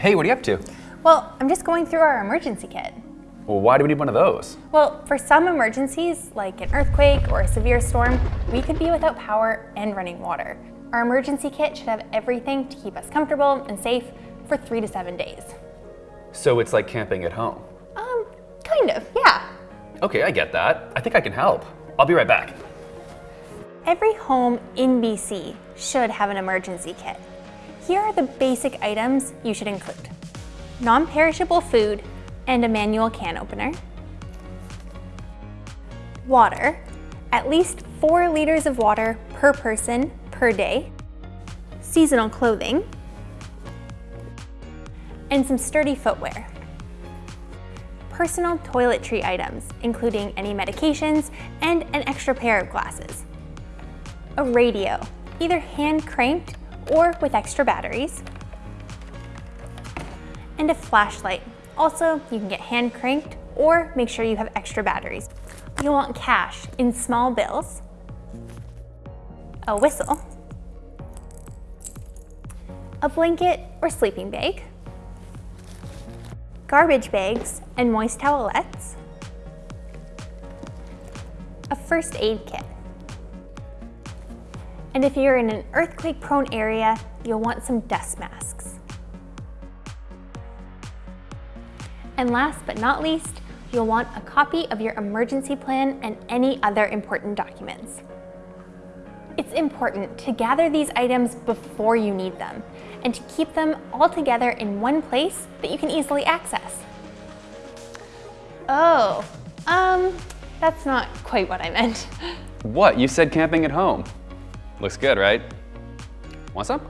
Hey, what are you up to? Well, I'm just going through our emergency kit. Well, why do we need one of those? Well, for some emergencies, like an earthquake or a severe storm, we could be without power and running water. Our emergency kit should have everything to keep us comfortable and safe for three to seven days. So it's like camping at home. Um, kind of, yeah. Okay, I get that. I think I can help. I'll be right back. Every home in BC should have an emergency kit. Here are the basic items you should include. Non-perishable food and a manual can opener. Water, at least four liters of water per person per day. Seasonal clothing. And some sturdy footwear. Personal toiletry items, including any medications and an extra pair of glasses a radio, either hand cranked or with extra batteries, and a flashlight. Also, you can get hand cranked or make sure you have extra batteries. You'll want cash in small bills, a whistle, a blanket or sleeping bag, garbage bags and moist towelettes, a first aid kit, and if you're in an earthquake-prone area, you'll want some dust masks. And last but not least, you'll want a copy of your emergency plan and any other important documents. It's important to gather these items before you need them and to keep them all together in one place that you can easily access. Oh, um, that's not quite what I meant. What? You said camping at home. Looks good, right? Want some?